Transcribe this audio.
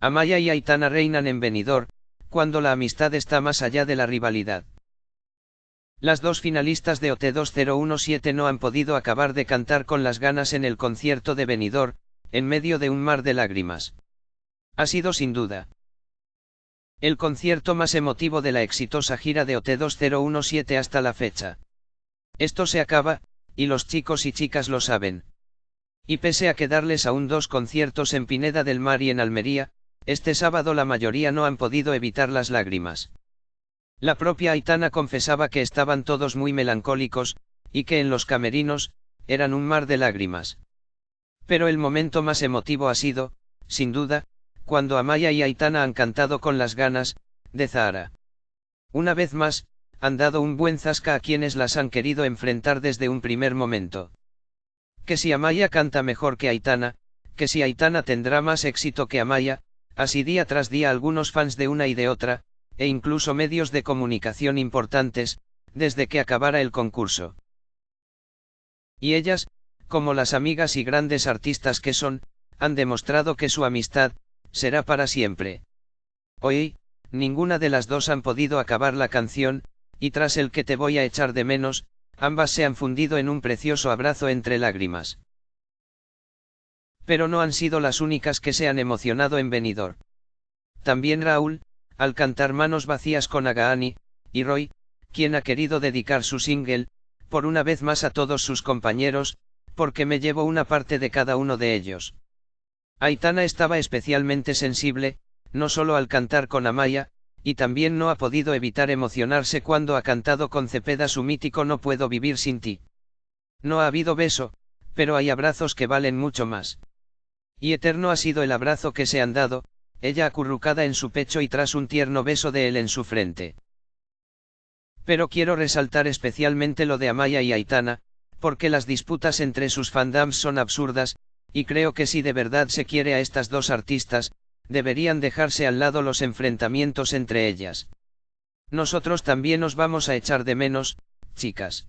Amaya y Aitana reinan en Benidorm, cuando la amistad está más allá de la rivalidad. Las dos finalistas de OT 2017 no han podido acabar de cantar con las ganas en el concierto de Benidorm, en medio de un mar de lágrimas. Ha sido sin duda. El concierto más emotivo de la exitosa gira de OT 2017 hasta la fecha. Esto se acaba, y los chicos y chicas lo saben. Y pese a quedarles aún dos conciertos en Pineda del Mar y en Almería, este sábado la mayoría no han podido evitar las lágrimas. La propia Aitana confesaba que estaban todos muy melancólicos, y que en los camerinos, eran un mar de lágrimas. Pero el momento más emotivo ha sido, sin duda, cuando Amaya y Aitana han cantado con las ganas, de Zahara. Una vez más, han dado un buen zasca a quienes las han querido enfrentar desde un primer momento. Que si Amaya canta mejor que Aitana, que si Aitana tendrá más éxito que Amaya, así día tras día algunos fans de una y de otra, e incluso medios de comunicación importantes, desde que acabara el concurso. Y ellas, como las amigas y grandes artistas que son, han demostrado que su amistad, será para siempre. Hoy, ninguna de las dos han podido acabar la canción, y tras el que te voy a echar de menos, ambas se han fundido en un precioso abrazo entre lágrimas. Pero no han sido las únicas que se han emocionado en venidor. También Raúl, al cantar Manos Vacías con Agaani, y Roy, quien ha querido dedicar su single, por una vez más a todos sus compañeros, porque me llevo una parte de cada uno de ellos. Aitana estaba especialmente sensible, no solo al cantar con Amaya, y también no ha podido evitar emocionarse cuando ha cantado con Cepeda su mítico No puedo vivir sin ti. No ha habido beso, pero hay abrazos que valen mucho más. Y eterno ha sido el abrazo que se han dado, ella acurrucada en su pecho y tras un tierno beso de él en su frente. Pero quiero resaltar especialmente lo de Amaya y Aitana, porque las disputas entre sus fandams son absurdas, y creo que si de verdad se quiere a estas dos artistas, deberían dejarse al lado los enfrentamientos entre ellas. Nosotros también os vamos a echar de menos, chicas.